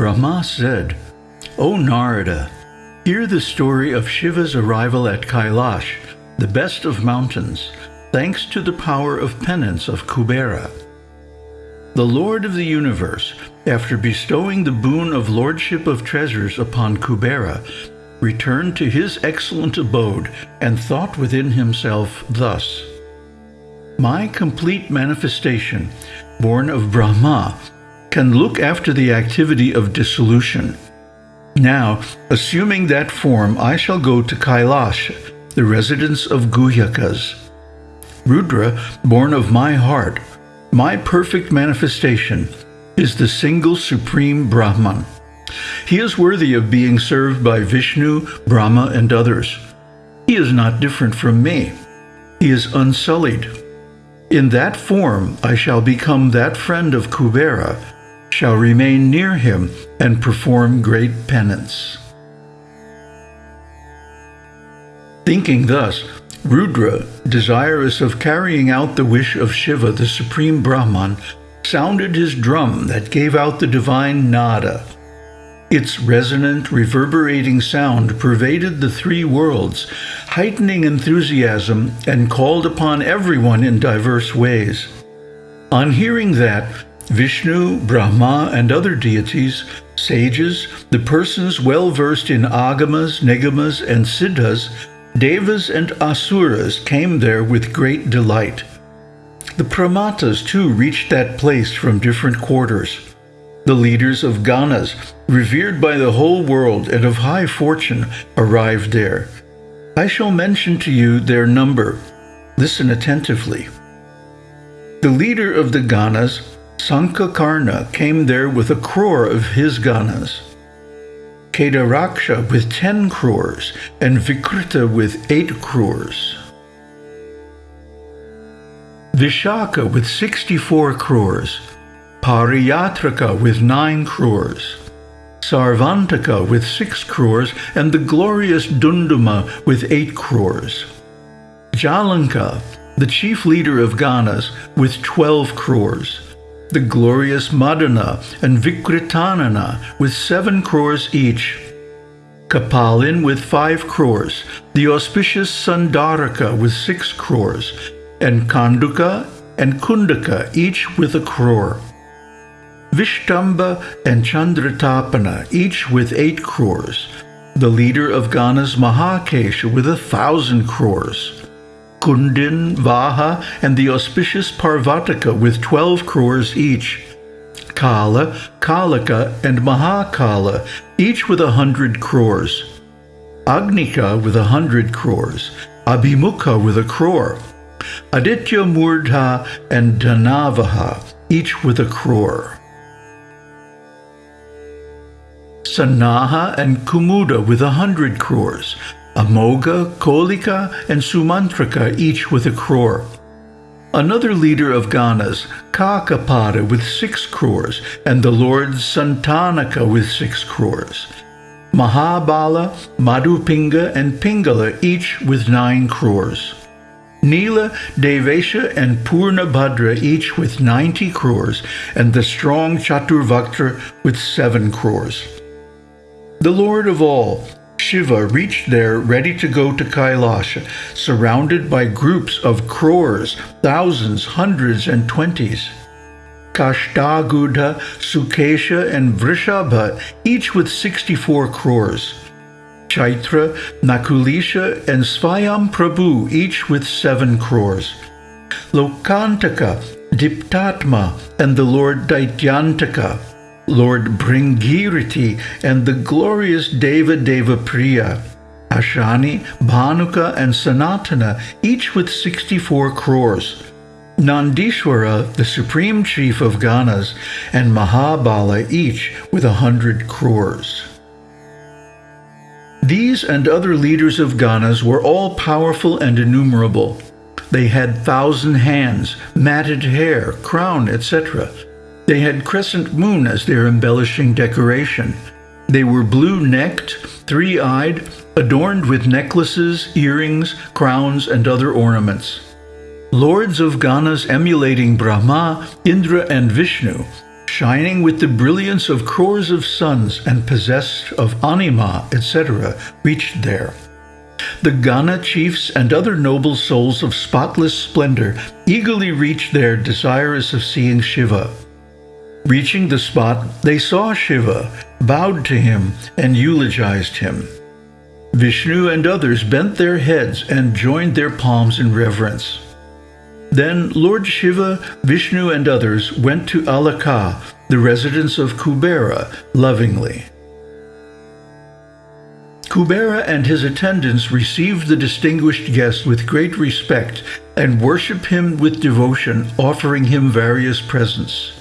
Brahma said, O Narada, hear the story of Shiva's arrival at Kailash, the best of mountains, thanks to the power of penance of Kubera. The Lord of the universe, after bestowing the boon of lordship of treasures upon Kubera, returned to his excellent abode and thought within himself thus, My complete manifestation, born of Brahma, can look after the activity of dissolution. Now, assuming that form, I shall go to Kailash, the residence of Guhyakas. Rudra, born of my heart, my perfect manifestation, is the single supreme Brahman. He is worthy of being served by Vishnu, Brahma, and others. He is not different from me. He is unsullied. In that form I shall become that friend of Kubera, shall remain near him and perform great penance. Thinking thus, Rudra, desirous of carrying out the wish of Shiva, the supreme Brahman, sounded his drum that gave out the divine nada. Its resonant, reverberating sound pervaded the three worlds, heightening enthusiasm and called upon everyone in diverse ways. On hearing that, Vishnu, Brahma, and other deities, sages, the persons well versed in agamas, nigamas, and siddhas, devas, and asuras came there with great delight. The pramathas too reached that place from different quarters. The leaders of Ganas, revered by the whole world and of high fortune, arrived there. I shall mention to you their number. Listen attentively. The leader of the Ganas Sankakarna came there with a crore of his ganas, Kedaraksha with ten crores, and Vikrita with eight crores. Vishaka with 64 crores, Pariyatrika with 9 crores, Sarvantaka with 6 crores, and the glorious Dunduma with 8 crores. Jalanka, the chief leader of Ganas, with 12 crores the glorious Madana and Vikritanana with seven crores each, Kapalin with five crores, the auspicious Sandaraka with six crores, and Kanduka and Kundaka each with a crore. Vishtamba and Chandratapana each with eight crores, the leader of Gana's Mahakesha with a thousand crores. Kundin, Vaha, and the auspicious Parvataka with 12 crores each. Kala, Kalika, and Mahakala, each with a hundred crores. Agnika with a hundred crores. Abhimukha with a crore. Aditya Murdha and Dhanavaha, each with a crore. Sanaha and Kumuda with a hundred crores. Amoga, Kolika, and Sumantrika, each with a crore. Another leader of Ganas, Kakapada, with six crores, and the lord Santanaka with six crores. Mahabala, Madhupinga, and Pingala, each with nine crores. Nila, Devesha, and Purnabhadra, each with ninety crores, and the strong Chaturvaktra with seven crores. The Lord of all, Shiva reached there ready to go to Kailash, surrounded by groups of crores, thousands, hundreds, and twenties. Kashtagudha, Sukesha, and Vrishabha, each with 64 crores. Chaitra, Nakulisha, and Svayam Prabhu, each with 7 crores. Lokantaka, Diptatma, and the Lord Daityantaka, Lord Bringiriti, and the glorious Deva Deva Priya, Ashani, Bhanuka, and Sanatana, each with 64 crores. Nandishwara, the supreme chief of Ganas, and Mahabala, each with a hundred crores. These and other leaders of Ganas were all powerful and innumerable. They had thousand hands, matted hair, crown, etc. They had crescent moon as their embellishing decoration. They were blue-necked, three-eyed, adorned with necklaces, earrings, crowns, and other ornaments. Lords of Ganas emulating Brahma, Indra, and Vishnu, shining with the brilliance of crores of suns and possessed of anima, etc., reached there. The Gana chiefs and other noble souls of spotless splendor eagerly reached there desirous of seeing Shiva. Reaching the spot, they saw Shiva, bowed to him, and eulogized him. Vishnu and others bent their heads and joined their palms in reverence. Then Lord Shiva, Vishnu, and others went to Alaka, the residence of Kubera, lovingly. Kubera and his attendants received the distinguished guest with great respect and worshiped him with devotion, offering him various presents.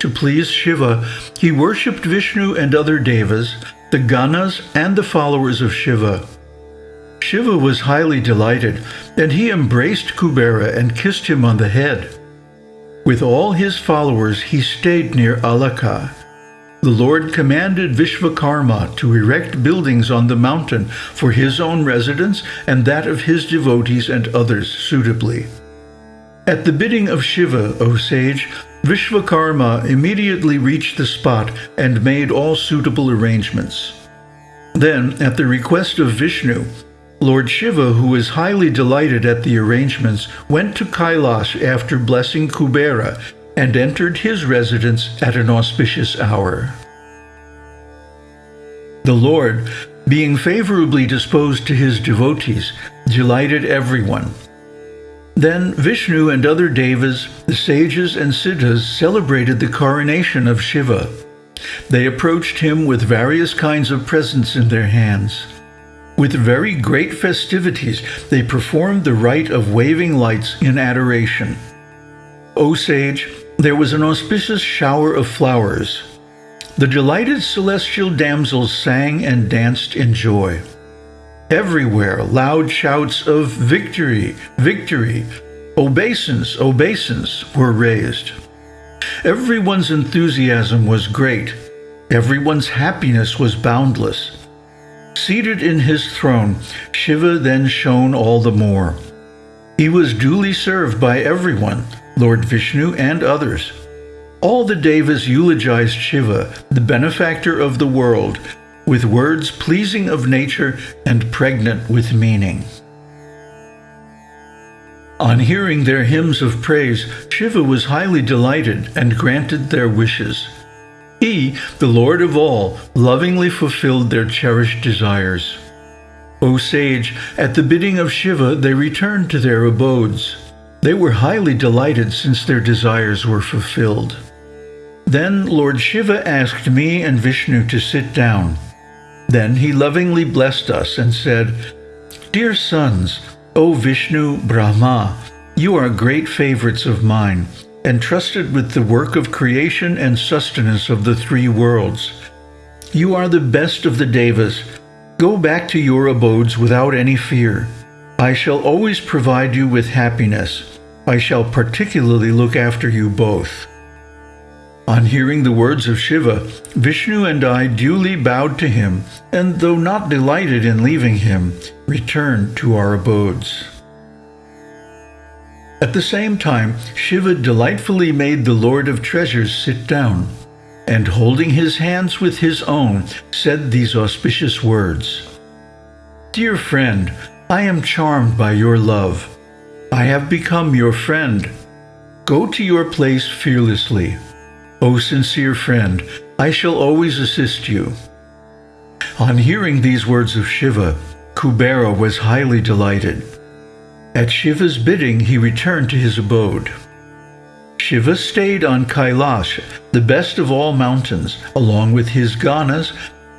To please Shiva, he worshipped Vishnu and other devas, the Ganas, and the followers of Shiva. Shiva was highly delighted, and he embraced Kubera and kissed him on the head. With all his followers, he stayed near Alaka. The Lord commanded Vishvakarma to erect buildings on the mountain for his own residence and that of his devotees and others suitably. At the bidding of Shiva, O sage, Vishvakarma immediately reached the spot and made all suitable arrangements. Then, at the request of Vishnu, Lord Shiva, who was highly delighted at the arrangements, went to Kailash after blessing Kubera and entered his residence at an auspicious hour. The Lord, being favorably disposed to his devotees, delighted everyone. Then Vishnu and other devas, the sages and siddhas celebrated the coronation of Shiva. They approached him with various kinds of presents in their hands. With very great festivities, they performed the rite of waving lights in adoration. O sage, there was an auspicious shower of flowers. The delighted celestial damsels sang and danced in joy. Everywhere loud shouts of victory, victory, obeisance, obeisance were raised. Everyone's enthusiasm was great. Everyone's happiness was boundless. Seated in his throne, Shiva then shone all the more. He was duly served by everyone, Lord Vishnu, and others. All the Devas eulogized Shiva, the benefactor of the world, with words pleasing of nature and pregnant with meaning. On hearing their hymns of praise, Shiva was highly delighted and granted their wishes. He, the Lord of all, lovingly fulfilled their cherished desires. O sage, at the bidding of Shiva they returned to their abodes. They were highly delighted since their desires were fulfilled. Then Lord Shiva asked me and Vishnu to sit down. Then he lovingly blessed us and said, Dear sons, O Vishnu, Brahma, you are great favorites of mine, entrusted with the work of creation and sustenance of the three worlds. You are the best of the Devas. Go back to your abodes without any fear. I shall always provide you with happiness. I shall particularly look after you both. On hearing the words of Shiva, Vishnu and I duly bowed to him, and though not delighted in leaving him, returned to our abodes. At the same time, Shiva delightfully made the Lord of Treasures sit down, and holding his hands with his own, said these auspicious words. Dear friend, I am charmed by your love. I have become your friend. Go to your place fearlessly. O sincere friend, I shall always assist you. On hearing these words of Shiva, Kubera was highly delighted. At Shiva's bidding, he returned to his abode. Shiva stayed on Kailash, the best of all mountains, along with his ganas,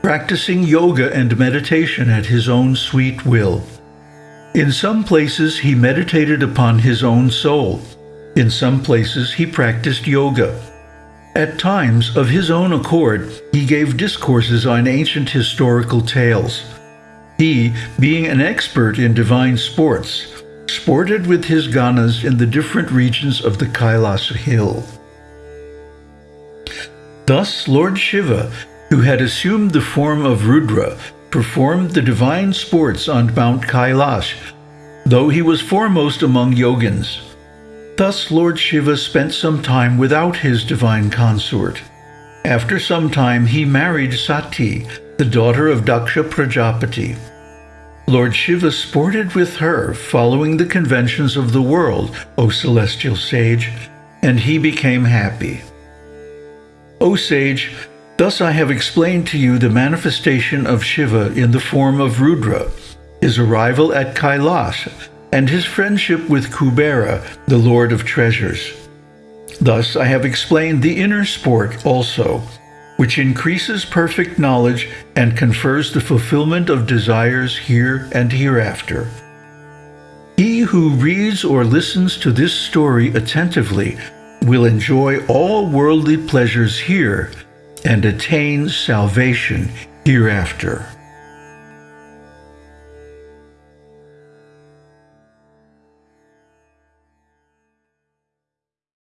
practicing yoga and meditation at his own sweet will. In some places he meditated upon his own soul. In some places he practiced yoga. At times, of his own accord, he gave discourses on ancient historical tales. He, being an expert in divine sports, sported with his ganas in the different regions of the Kailas hill. Thus Lord Shiva, who had assumed the form of Rudra, performed the divine sports on Mount Kailash, though he was foremost among yogins. Thus Lord Shiva spent some time without his divine consort. After some time he married Sati, the daughter of Daksha Prajapati. Lord Shiva sported with her, following the conventions of the world, O celestial sage, and he became happy. O sage, thus I have explained to you the manifestation of Shiva in the form of Rudra, his arrival at Kailash, and his friendship with Kubera, the Lord of Treasures. Thus I have explained the inner sport also, which increases perfect knowledge and confers the fulfillment of desires here and hereafter. He who reads or listens to this story attentively will enjoy all worldly pleasures here and attain salvation hereafter.